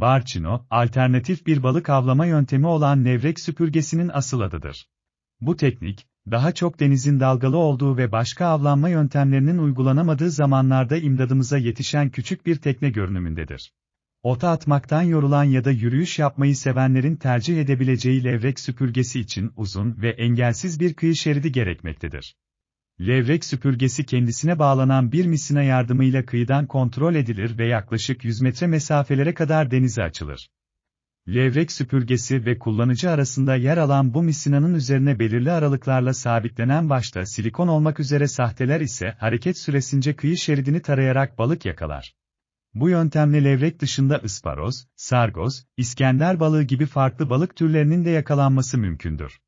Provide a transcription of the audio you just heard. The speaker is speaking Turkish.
Barçino, alternatif bir balık avlama yöntemi olan levrek süpürgesinin asıl adıdır. Bu teknik, daha çok denizin dalgalı olduğu ve başka avlanma yöntemlerinin uygulanamadığı zamanlarda imdadımıza yetişen küçük bir tekne görünümündedir. Ota atmaktan yorulan ya da yürüyüş yapmayı sevenlerin tercih edebileceği levrek süpürgesi için uzun ve engelsiz bir kıyı şeridi gerekmektedir. Levrek süpürgesi kendisine bağlanan bir misina yardımıyla kıyıdan kontrol edilir ve yaklaşık 100 metre mesafelere kadar denize açılır. Levrek süpürgesi ve kullanıcı arasında yer alan bu misinanın üzerine belirli aralıklarla sabitlenen başta silikon olmak üzere sahteler ise hareket süresince kıyı şeridini tarayarak balık yakalar. Bu yöntemle levrek dışında ısparoz, sargoz, iskender balığı gibi farklı balık türlerinin de yakalanması mümkündür.